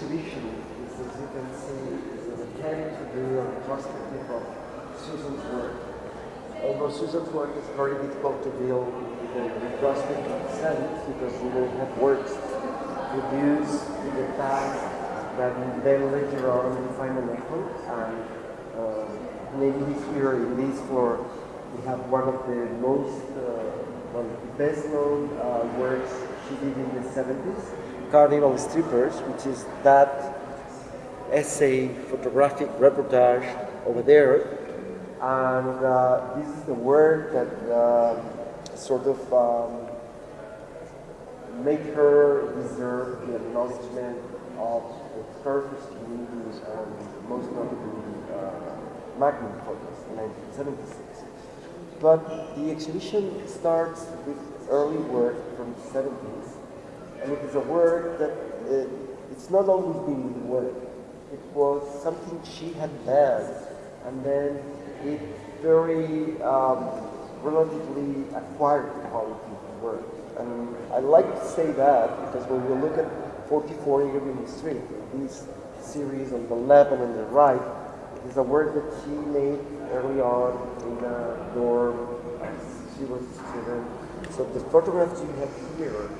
exhibition is, as you can see, is an attempt to do a retrospective of Susan's work. Although Susan's work is very difficult to deal with the retrospective sense because you don't have works produced in the past that then later on find an echo. And uh, maybe here in this floor we have one of the most, uh, one of the best known uh, works she did in the 70s, Carnival Strippers, which is that essay, photographic reportage over there. And uh, this is the work that uh, sort of um, her deserve the acknowledgement of the first community and most notably uh, Magnum Photos in 1976. But the exhibition starts with early work from the 70s, and it is a word that uh, it's not always been word. It was something she had done, and then it very um, relatively acquired the quality of work. And I like to say that because when we look at 44 Irving Street, this series on the left and on the right, is a word that she made early on in a dorm she was a student. So the photographs you have here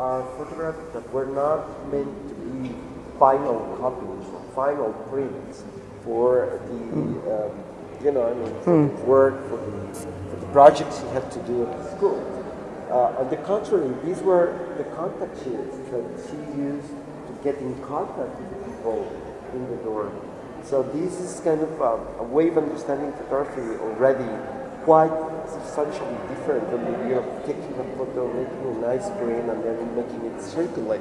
are photographs that were not meant to be final copies or final prints for the, um, you know, I mean, for the work, for the, for the projects you had to do at the school. Uh, on the contrary, these were the contact sheets that she used to get in contact with the people in the dorm. So this is kind of a, a way of understanding photography already quite substantially different from the idea of taking a photo, making a nice print, and then making it circulate.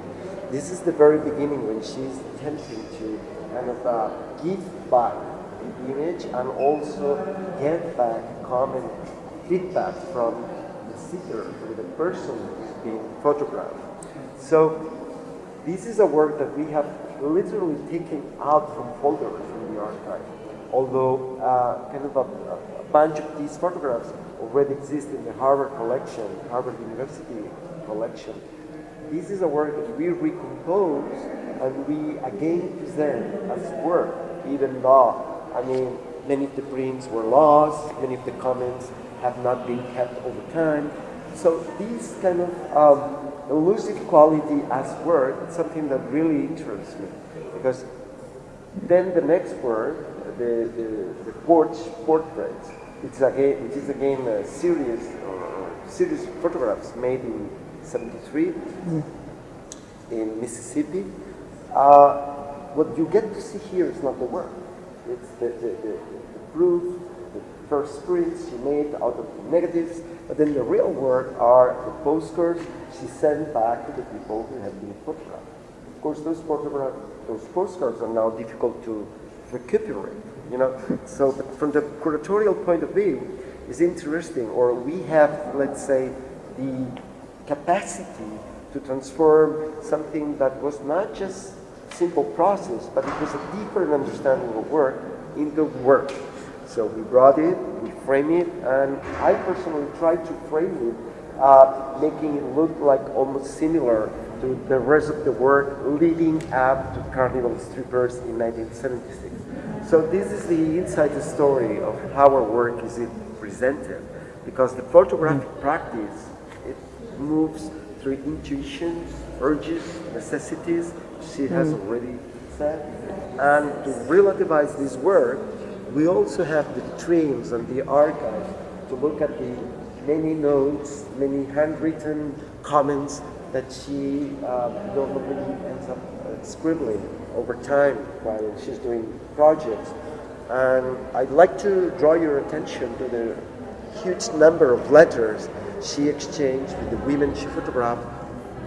This is the very beginning when she's attempting to kind of uh, give back the image and also get back common feedback from the seeker, from the person who's being photographed. So this is a work that we have literally taken out from folders in the archive, although uh, kind of a, a bunch of these photographs already exist in the Harvard collection, Harvard University collection. This is a work that we recompose and we again present as work, even though, I mean, many of the prints were lost, many of the comments have not been kept over time. So this kind of um, elusive quality as work is something that really interests me because then the next work, the, the, the porch portraits, it's again, which is again a series or series of photographs made in 73 in Mississippi. Uh, what you get to see here is not the work. It's the, the, the, the proof, the first prints she made out of the negatives, but then the real work are the postcards she sent back to the people who have been photographed. Of course, those photographs, those postcards are now difficult to recuperate, you know. So, from the curatorial point of view, it's interesting, or we have, let's say, the capacity to transform something that was not just simple process, but it was a deeper understanding of work into work. So we brought it, we frame it, and I personally tried to frame it, uh, making it look like almost similar to the rest of the work leading up to Carnival Strippers in 1976. So this is the inside story of how our work is presented, because the photographic mm. practice, it moves through intuitions, urges, necessities, she has mm. already said. And to relativize this work, we also have the dreams and the archive to look at the many notes, many handwritten comments that she um, normally ends up uh, scribbling over time while she's doing projects. And I'd like to draw your attention to the huge number of letters she exchanged with the women she photographed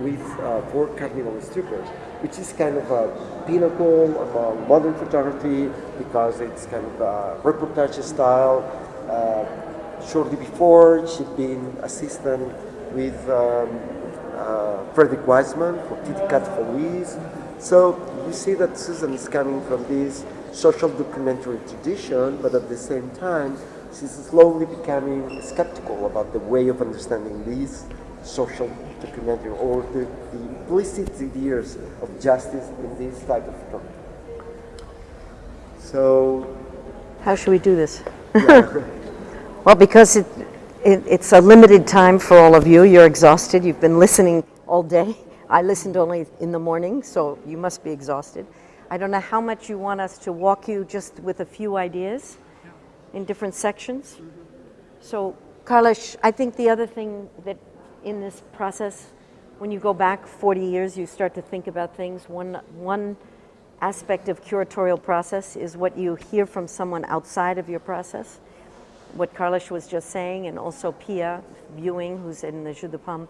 with uh, for Carnival Strippers, which is kind of a pinnacle of uh, modern photography because it's kind of a reportage style. Uh, shortly before, she'd been assistant with um, uh, Frederick Wiseman for Kitty Cat Feliz. So you see that Susan is coming from this social documentary tradition, but at the same time, she's slowly becoming skeptical about the way of understanding these social documentary or the, the implicit ideas of justice in this type of film. So, How should we do this? yeah. Well, because it, it, it's a limited time for all of you. You're exhausted. You've been listening all day. I listened only in the morning, so you must be exhausted. I don't know how much you want us to walk you just with a few ideas in different sections. So, Carlos, I think the other thing that in this process, when you go back 40 years, you start to think about things. One, one aspect of curatorial process is what you hear from someone outside of your process. What Carlos was just saying, and also Pia Viewing, who's in the Jeu de Paume,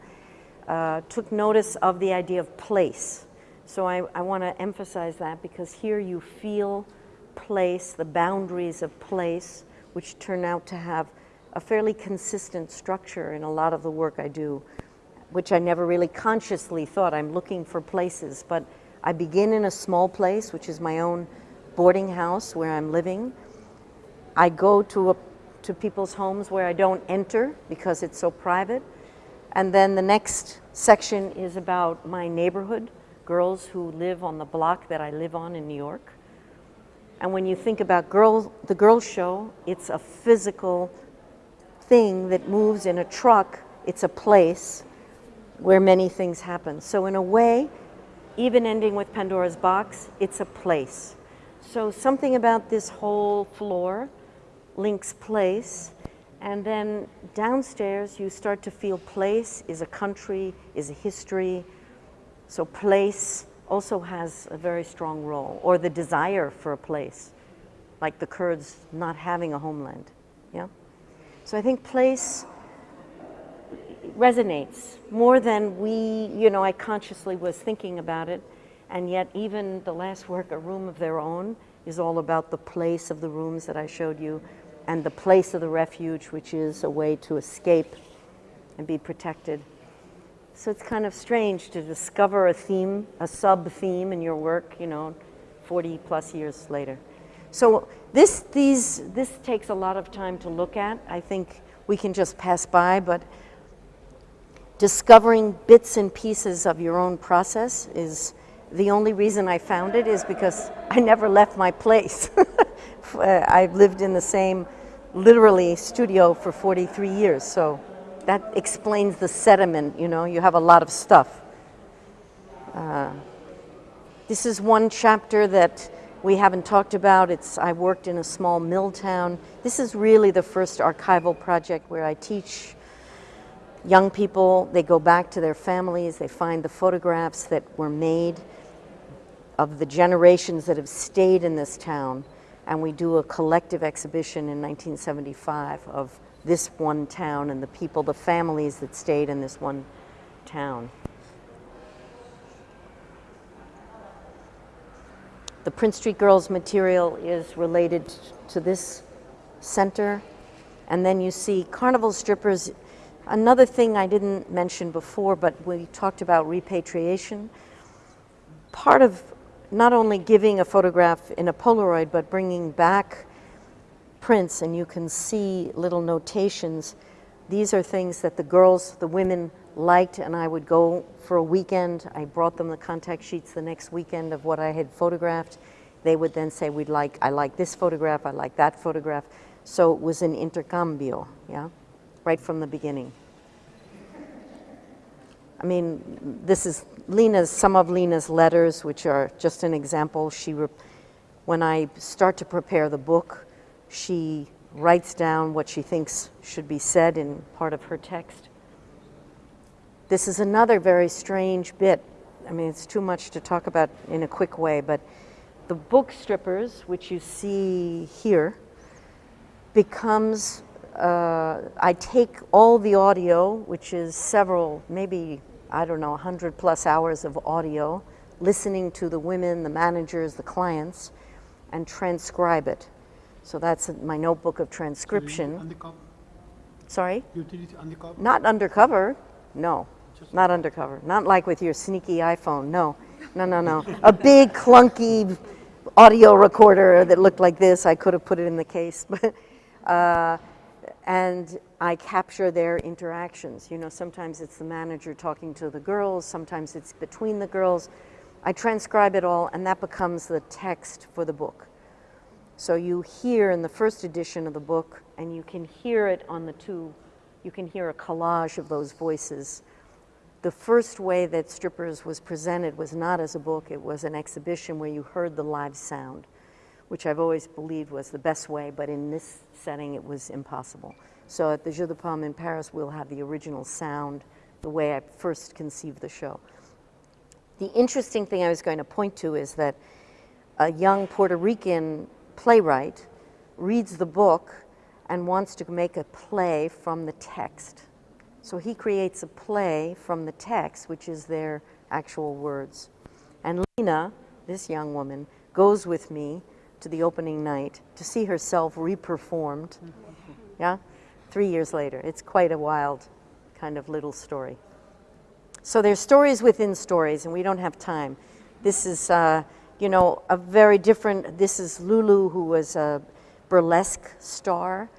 uh, took notice of the idea of place. So I, I want to emphasize that because here you feel place, the boundaries of place, which turn out to have a fairly consistent structure in a lot of the work I do, which I never really consciously thought I'm looking for places. But I begin in a small place, which is my own boarding house where I'm living. I go to, a, to people's homes where I don't enter because it's so private. And then the next section is about my neighborhood, girls who live on the block that I live on in New York. And when you think about girl, the girls show, it's a physical thing that moves in a truck. It's a place where many things happen. So in a way, even ending with Pandora's box, it's a place. So something about this whole floor links place. And then downstairs, you start to feel place is a country, is a history. So place also has a very strong role, or the desire for a place, like the Kurds not having a homeland. Yeah? So I think place resonates more than we, you know, I consciously was thinking about it. And yet even the last work, A Room of Their Own, is all about the place of the rooms that I showed you and the place of the refuge, which is a way to escape and be protected. So it's kind of strange to discover a theme, a sub-theme in your work, you know, 40 plus years later. So this, these, this takes a lot of time to look at. I think we can just pass by, but discovering bits and pieces of your own process is the only reason I found it is because I never left my place. I've lived in the same, literally, studio for 43 years, so that explains the sediment, you know, you have a lot of stuff. Uh, this is one chapter that we haven't talked about. It's, I worked in a small mill town. This is really the first archival project where I teach young people, they go back to their families, they find the photographs that were made of the generations that have stayed in this town, and we do a collective exhibition in 1975 of this one town and the people, the families that stayed in this one town. The Prince Street Girls material is related to this center. And then you see carnival strippers. Another thing I didn't mention before, but we talked about repatriation. Part of not only giving a photograph in a Polaroid, but bringing back prints and you can see little notations. These are things that the girls, the women liked and I would go for a weekend. I brought them the contact sheets the next weekend of what I had photographed. They would then say, we'd like, I like this photograph, I like that photograph. So it was an intercambio, yeah, right from the beginning. I mean, this is Lena's, some of Lena's letters, which are just an example. She, when I start to prepare the book, she writes down what she thinks should be said in part of her text. This is another very strange bit. I mean, it's too much to talk about in a quick way, but the book strippers, which you see here, becomes, uh, I take all the audio, which is several, maybe, I don't know, 100 plus hours of audio, listening to the women, the managers, the clients, and transcribe it. So that's my notebook of transcription. Undercover? Sorry? You did it undercover? Not undercover. No, Just not undercover. Not like with your sneaky iPhone. No, no, no, no. A big clunky audio recorder that looked like this. I could have put it in the case. But uh, and I capture their interactions. You know, sometimes it's the manager talking to the girls, sometimes it's between the girls. I transcribe it all, and that becomes the text for the book. So you hear in the first edition of the book, and you can hear it on the two, you can hear a collage of those voices. The first way that Strippers was presented was not as a book, it was an exhibition where you heard the live sound, which I've always believed was the best way, but in this setting it was impossible. So at the Jeu de Paume in Paris, we'll have the original sound, the way I first conceived the show. The interesting thing I was going to point to is that a young Puerto Rican playwright reads the book and wants to make a play from the text. So he creates a play from the text, which is their actual words. And Lena, this young woman, goes with me to the opening night to see herself reperformed. Yeah? Three years later. It's quite a wild kind of little story. So there's stories within stories, and we don't have time. This is, uh, you know, a very different, this is Lulu, who was a burlesque star,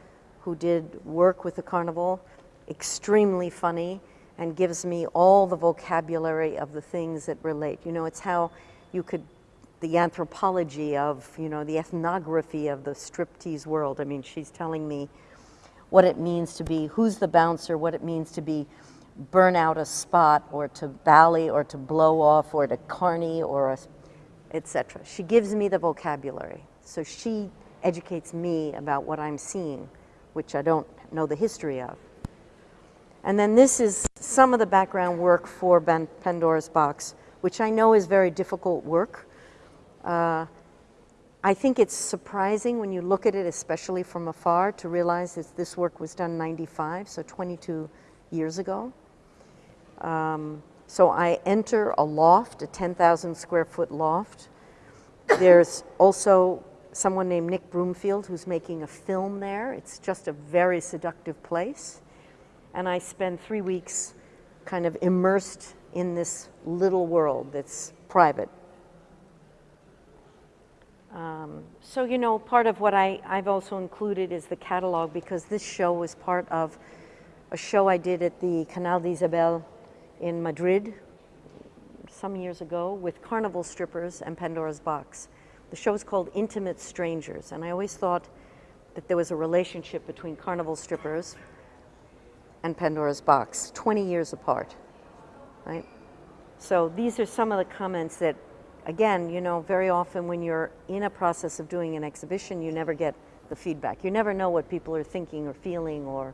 who did work with the carnival, extremely funny, and gives me all the vocabulary of the things that relate. You know, it's how you could, the anthropology of, you know, the ethnography of the striptease world. I mean, she's telling me what it means to be, who's the bouncer, what it means to be burn out a spot or to bally or to blow off or to carny or etc. She gives me the vocabulary. So she educates me about what I'm seeing, which I don't know the history of. And then this is some of the background work for Pandora's Box, which I know is very difficult work. Uh, I think it's surprising when you look at it, especially from afar, to realize that this work was done 95, so 22 years ago. Um, so I enter a loft, a 10,000 square foot loft. There's also someone named Nick Broomfield who's making a film there. It's just a very seductive place. And I spend three weeks kind of immersed in this little world that's private. Um, so, you know, part of what I, I've also included is the catalog because this show was part of a show I did at the Canal de Isabel in Madrid some years ago with carnival strippers and Pandora's Box. The show is called Intimate Strangers, and I always thought that there was a relationship between carnival strippers and Pandora's Box, 20 years apart, right? So these are some of the comments that, again, you know, very often when you're in a process of doing an exhibition, you never get the feedback. You never know what people are thinking or feeling or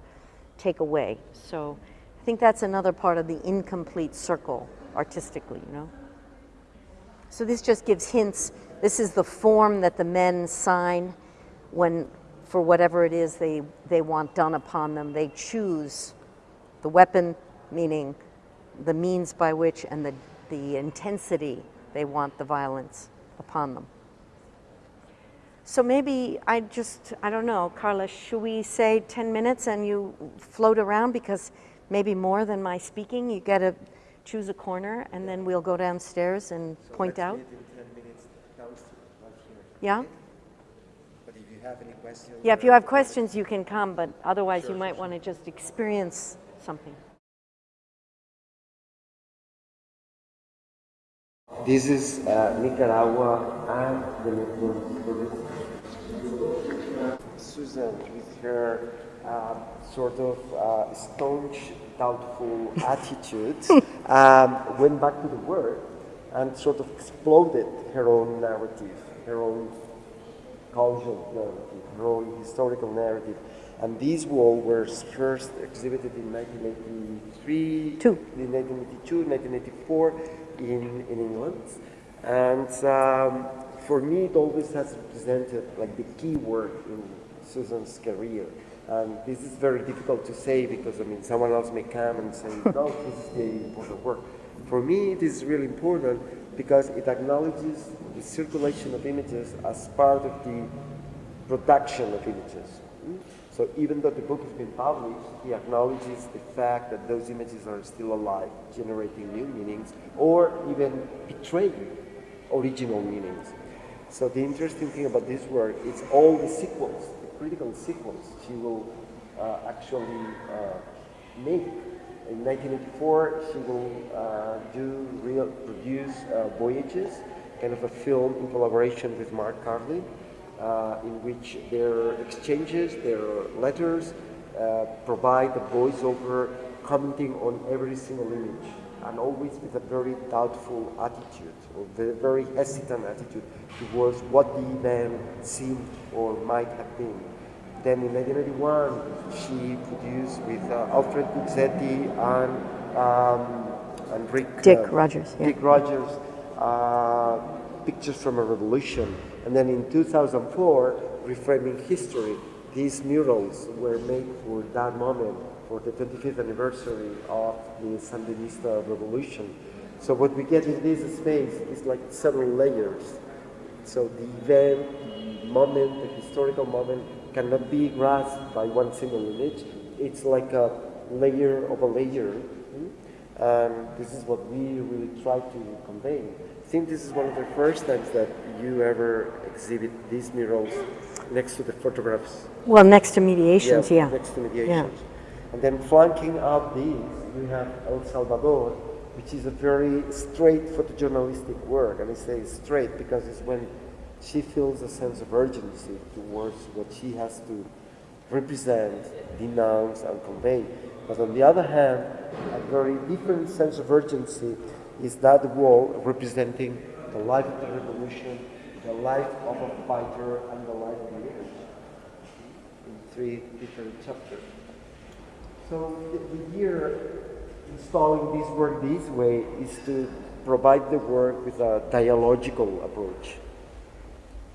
take away. So I think that's another part of the incomplete circle artistically, you know? So this just gives hints. This is the form that the men sign when, for whatever it is they, they want done upon them. They choose the weapon, meaning the means by which and the, the intensity they want the violence upon them. So maybe I just, I don't know, Carla, should we say 10 minutes and you float around because maybe more than my speaking. You got to choose a corner, and then we'll go downstairs and so point out. Yeah? But if you have any questions... Yeah, if you have questions, you can come, but otherwise sure, you might sure. want to just experience something. This is uh, Nicaragua and the Netherlands. Susan with her uh, sort of uh, staunch, doubtful attitude, um, went back to the work and sort of exploded her own narrative, her own cultural narrative, her own historical narrative. And these walls were first exhibited in 1983, Two. in 1982, 1984 in, in England. And um, for me, it always has represented like the key work in Susan's career. And this is very difficult to say because, I mean, someone else may come and say, no, this is the important work. For me, it is really important because it acknowledges the circulation of images as part of the production of images. So even though the book has been published, he acknowledges the fact that those images are still alive, generating new meanings, or even betraying original meanings. So the interesting thing about this work is all the sequels the critical sequels She will uh, actually uh, make. In 1984, she will uh, do real produce uh, Voyages, kind of a film in collaboration with Marc Karlin, in which their exchanges, their letters, uh, provide a voiceover commenting on every single image and always with a very doubtful attitude or very, very hesitant attitude towards what the event seemed or might have been. Then in 1981, she produced with uh, Alfred Guzzetti and, um, and Rick, Dick uh, Rogers, yeah. Dick Rogers, uh, Pictures from a Revolution. And then in 2004, Reframing History. These murals were made for that moment, for the 25th anniversary of the Sandinista revolution. So what we get in this space is like several layers. So the event, the moment, the historical moment cannot be grasped by one single image. It's like a layer of a layer. And this is what we really try to convey. I think this is one of the first times that you ever exhibit these murals next to the photographs. Well, next to mediations, yeah. yeah. Next to mediations. And then flanking up these, we have El Salvador, which is a very straight photojournalistic work. And I say straight because it's when she feels a sense of urgency towards what she has to represent, denounce, and convey. But on the other hand, a very different sense of urgency is that wall representing the life of the revolution, the life of a fighter, and the life of the image in three different chapters. So the, the year installing this work this way is to provide the work with a dialogical approach.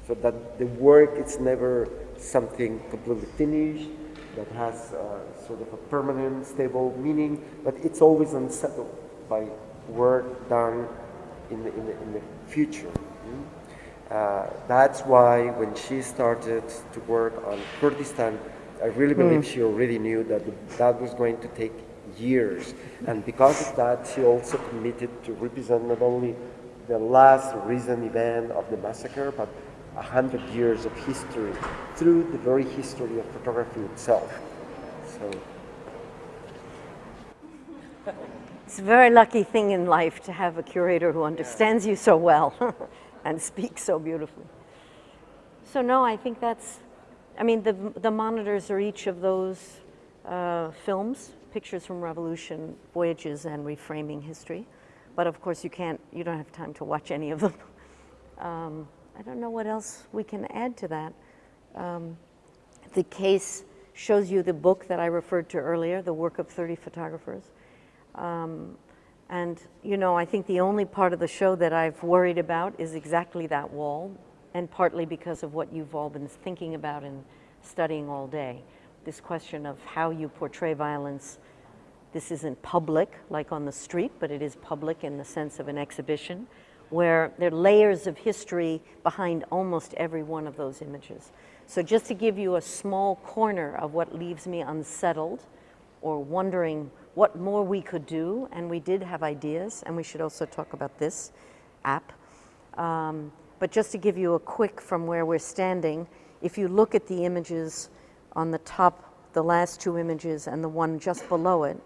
So that the work is never something completely finished, that has uh, sort of a permanent, stable meaning, but it's always unsettled by work done in the, in the, in the future. mm? Uh, that's why when she started to work on Kurdistan, I really believe she already knew that the- that was going to take years. And because of that, she also committed to represent not only the last recent event of the massacre, but a hundred years of history through the very history of photography itself. So, It's a very lucky thing in life to have a curator who understands you so well and speaks so beautifully. So no, I think that's, I mean, the, the monitors are each of those uh, films, Pictures from Revolution, Voyages, and Reframing History. But of course, you can't, you don't have time to watch any of them. Um, I don't know what else we can add to that. Um, the case shows you the book that I referred to earlier, the work of 30 photographers. Um, and, you know, I think the only part of the show that I've worried about is exactly that wall, and partly because of what you've all been thinking about and studying all day. This question of how you portray violence. This isn't public, like on the street, but it is public in the sense of an exhibition, where there are layers of history behind almost every one of those images. So just to give you a small corner of what leaves me unsettled, or wondering what more we could do, and we did have ideas, and we should also talk about this app. Um, but just to give you a quick from where we're standing, if you look at the images on the top, the last two images, and the one just below it,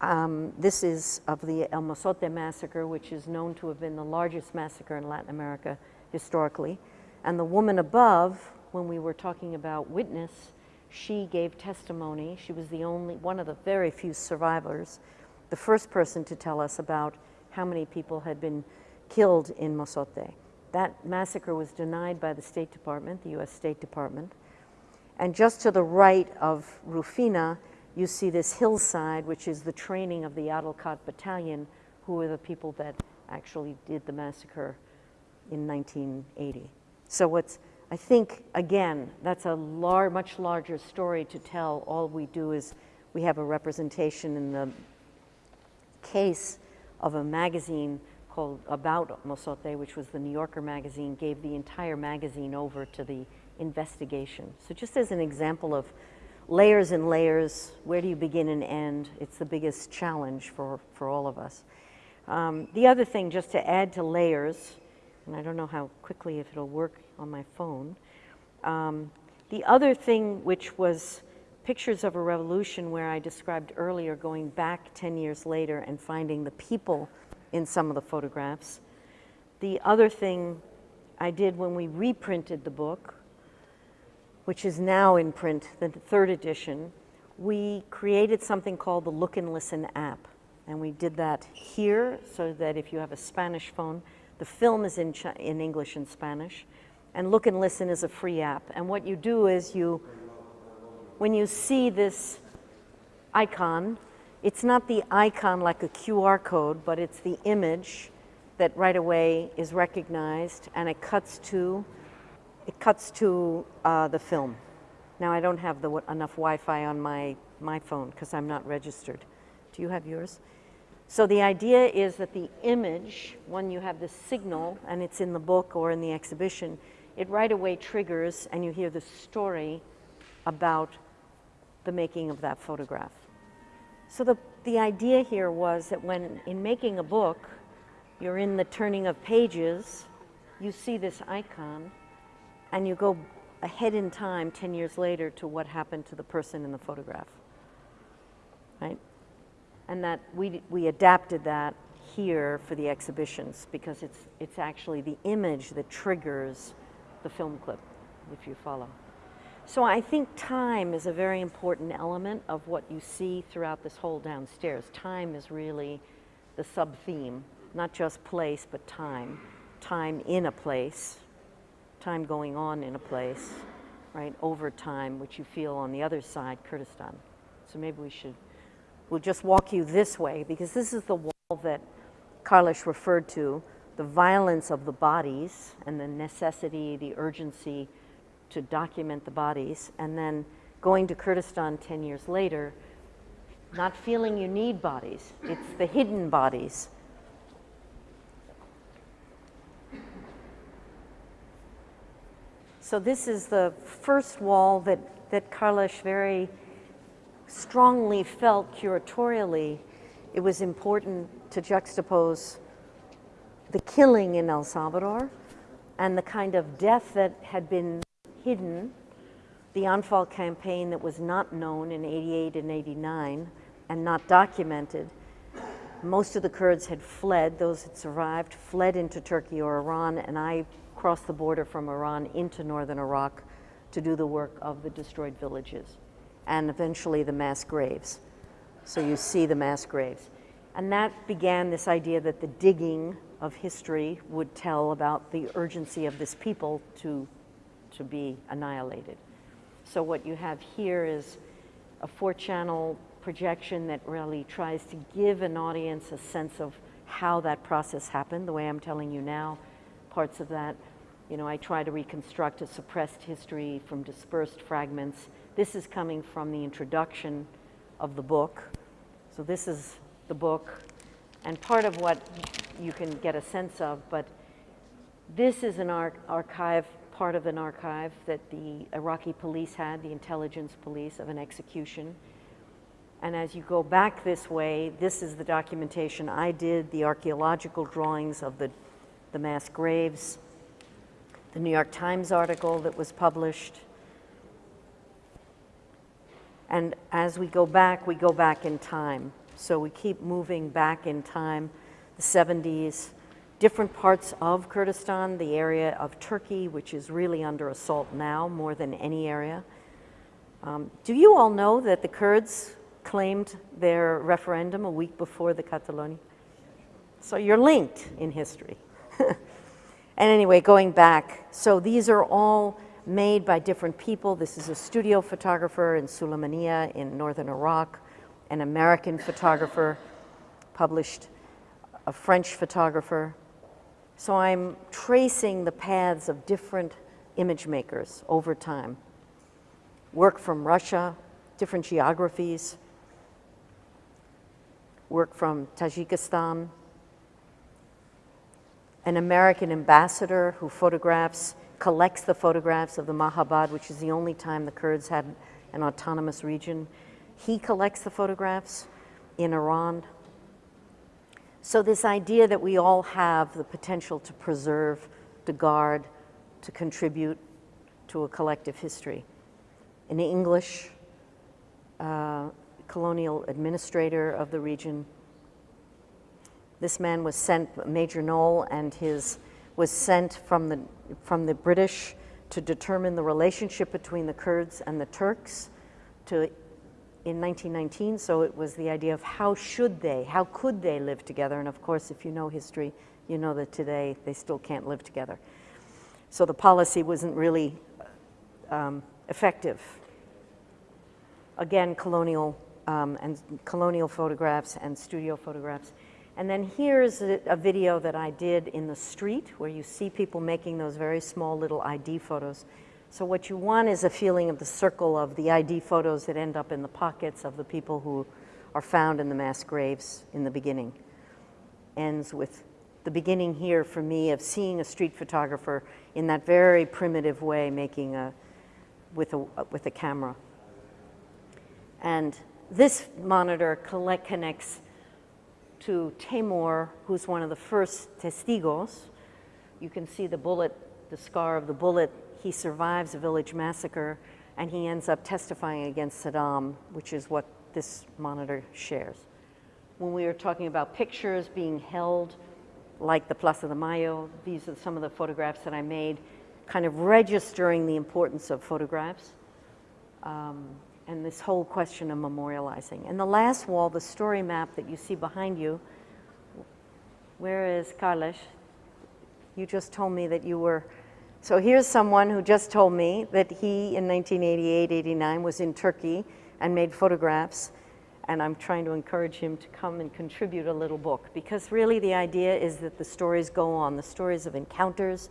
um, this is of the El Mozote massacre, which is known to have been the largest massacre in Latin America historically. And the woman above, when we were talking about witness, she gave testimony. She was the only, one of the very few survivors, the first person to tell us about how many people had been killed in Mozote. That massacre was denied by the State Department, the US State Department. And just to the right of Rufina, you see this hillside, which is the training of the Atlacatl Battalion, who were the people that actually did the massacre in 1980. So what's, I think, again, that's a lar much larger story to tell. All we do is we have a representation in the case of a magazine called About Mozote, which was the New Yorker magazine, gave the entire magazine over to the investigation. So just as an example of layers and layers, where do you begin and end? It's the biggest challenge for, for all of us. Um, the other thing, just to add to layers, and I don't know how quickly if it'll work on my phone. Um, the other thing which was pictures of a revolution where I described earlier going back 10 years later and finding the people in some of the photographs. The other thing I did when we reprinted the book, which is now in print, the third edition, we created something called the Look and Listen app. And we did that here so that if you have a Spanish phone, the film is in, in English and Spanish. And Look and Listen is a free app. And what you do is you, when you see this icon, it's not the icon like a QR code, but it's the image that right away is recognized and it cuts to, it cuts to uh, the film. Now I don't have the, enough Wi-Fi on my, my phone because I'm not registered. Do you have yours? So the idea is that the image, when you have the signal and it's in the book or in the exhibition, it right away triggers and you hear the story about the making of that photograph. So the, the idea here was that when in making a book, you're in the turning of pages, you see this icon, and you go ahead in time 10 years later to what happened to the person in the photograph. Right? And that we, we adapted that here for the exhibitions because it's, it's actually the image that triggers the film clip, if you follow. So I think time is a very important element of what you see throughout this whole downstairs. Time is really the sub-theme not just place, but time. Time in a place, time going on in a place, right, over time, which you feel on the other side, Kurdistan. So maybe we should, we'll just walk you this way, because this is the wall that Carlos referred to, the violence of the bodies and the necessity, the urgency to document the bodies, and then going to Kurdistan 10 years later, not feeling you need bodies. It's the hidden bodies So this is the first wall that, that Carlos very strongly felt curatorially it was important to juxtapose the killing in El Salvador and the kind of death that had been hidden, the Anfal campaign that was not known in 88 and 89 and not documented. Most of the Kurds had fled, those that survived, fled into Turkey or Iran, and I crossed the border from Iran into northern Iraq to do the work of the destroyed villages and eventually the mass graves. So you see the mass graves. And that began this idea that the digging of history would tell about the urgency of this people to, to be annihilated. So what you have here is a four channel projection that really tries to give an audience a sense of how that process happened, the way I'm telling you now, parts of that you know, I try to reconstruct a suppressed history from dispersed fragments. This is coming from the introduction of the book. So this is the book and part of what you can get a sense of, but this is an ar archive, part of an archive that the Iraqi police had, the intelligence police of an execution. And as you go back this way, this is the documentation I did, the archeological drawings of the, the mass graves, the New York Times article that was published. And as we go back, we go back in time. So we keep moving back in time, the 70s, different parts of Kurdistan, the area of Turkey, which is really under assault now more than any area. Um, do you all know that the Kurds claimed their referendum a week before the Catalonia? So you're linked in history. And anyway, going back, so these are all made by different people. This is a studio photographer in Sulaymaniyah in northern Iraq, an American photographer, published a French photographer. So I'm tracing the paths of different image makers over time. Work from Russia, different geographies, work from Tajikistan, an American ambassador who photographs, collects the photographs of the Mahabad, which is the only time the Kurds had an autonomous region. He collects the photographs in Iran. So this idea that we all have the potential to preserve, to guard, to contribute to a collective history. An English, uh, colonial administrator of the region. This man was sent, Major Knoll, and his was sent from the from the British to determine the relationship between the Kurds and the Turks to in 1919 so it was the idea of how should they how could they live together? And of course if you know history you know that today they still can't live together. So the policy wasn't really um, effective. Again colonial um, and colonial photographs and studio photographs. And then here's a, a, video that I did in the street where you see people making those very small little ID photos. So what you want is a feeling of the circle of the ID photos that end up in the pockets of the people who are found in the mass graves in the beginning. Ends with the beginning here for me of seeing a street photographer in that very primitive way making a, with a, with a camera. And this monitor collect, connects to Taimour, who's one of the first testigos. You can see the bullet, the scar of the bullet. He survives a village massacre and he ends up testifying against Saddam, which is what this monitor shares. When we were talking about pictures being held, like the Plaza de Mayo, these are some of the photographs that I made, kind of registering the importance of photographs. Um, and this whole question of memorializing. And the last wall, the story map that you see behind you, where is Carlos? You just told me that you were, so here's someone who just told me that he in 1988, 89 was in Turkey and made photographs and I'm trying to encourage him to come and contribute a little book because really the idea is that the stories go on, the stories of encounters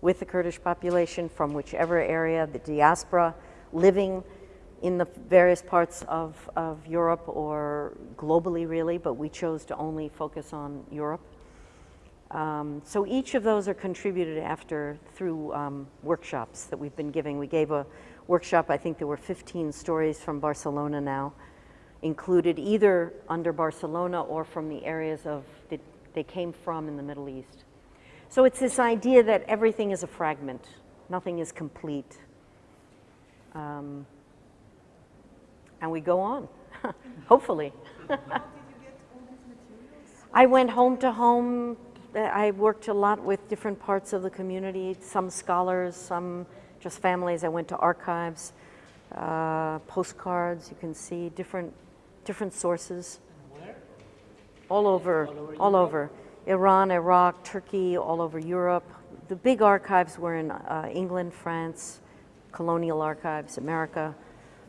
with the Kurdish population from whichever area, the diaspora, living in the various parts of, of Europe or globally really, but we chose to only focus on Europe. Um, so each of those are contributed after through um, workshops that we've been giving. We gave a workshop, I think there were 15 stories from Barcelona now, included either under Barcelona or from the areas of that they came from in the Middle East. So it's this idea that everything is a fragment, nothing is complete. Um, and we go on, hopefully. I went home to home. I worked a lot with different parts of the community, some scholars, some just families. I went to archives, uh, postcards, you can see different, different sources. Where? All over, all over, all over. Iran, Iraq, Turkey, all over Europe. The big archives were in uh, England, France, colonial archives, America.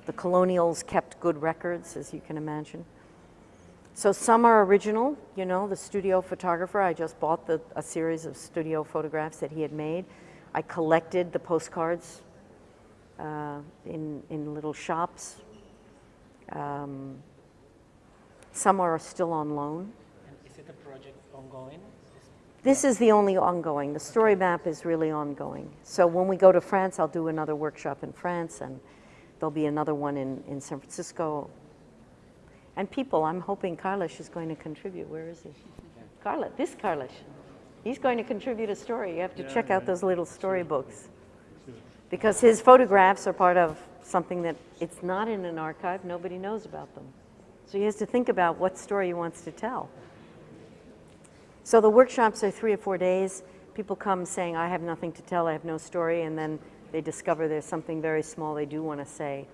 The colonials kept good records, as you can imagine. So some are original, you know, the studio photographer, I just bought the, a series of studio photographs that he had made. I collected the postcards uh, in, in little shops. Um, some are still on loan. And is it a project ongoing? This is the only ongoing. The story map is really ongoing. So when we go to France, I'll do another workshop in France and There'll be another one in, in San Francisco. And people, I'm hoping Carlos is going to contribute. Where is he? Carlos, this Carlos. He's going to contribute a story. You have to yeah, check out those little storybooks. Because his photographs are part of something that it's not in an archive, nobody knows about them. So he has to think about what story he wants to tell. So the workshops are three or four days. People come saying, I have nothing to tell, I have no story, and then they discover there's something very small they do want to say,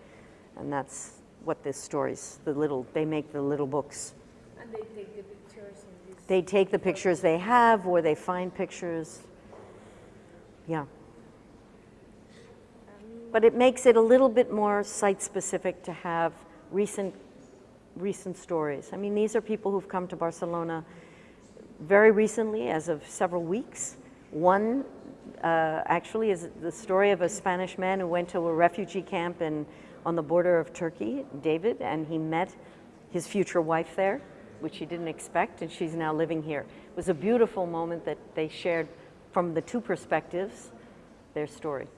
and that's what this stories, the little, they make the little books. And they take the pictures They take the pictures they have, or they find pictures. Yeah. But it makes it a little bit more site-specific to have recent, recent stories. I mean, these are people who've come to Barcelona very recently, as of several weeks. One uh, actually is the story of a Spanish man who went to a refugee camp in, on the border of Turkey, David, and he met his future wife there, which he didn't expect, and she's now living here. It was a beautiful moment that they shared from the two perspectives their story.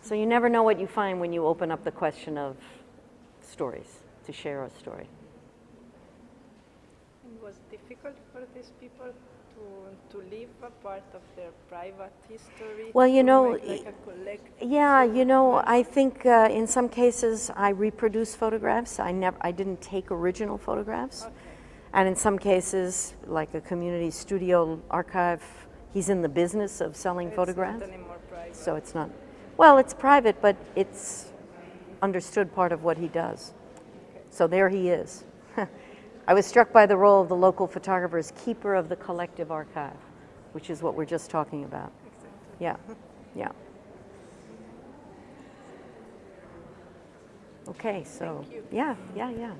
So you never know what you find when you open up the question of stories, to share a story. What was difficult for these people to, to leave a part of their private history? Well, you know, like Yeah, you know, I think uh, in some cases I reproduce photographs. I never, I didn't take original photographs. Okay. And in some cases, like a community studio archive, he's in the business of selling It's photographs. not anymore private. So it's not, well, it's private, but it's understood part of what he does. So there he is. I was struck by the role of the local photographer as keeper of the collective archive, which is what we're just talking about. Exactly. Yeah, yeah. Okay, so, Thank you. yeah, yeah, yeah, yeah.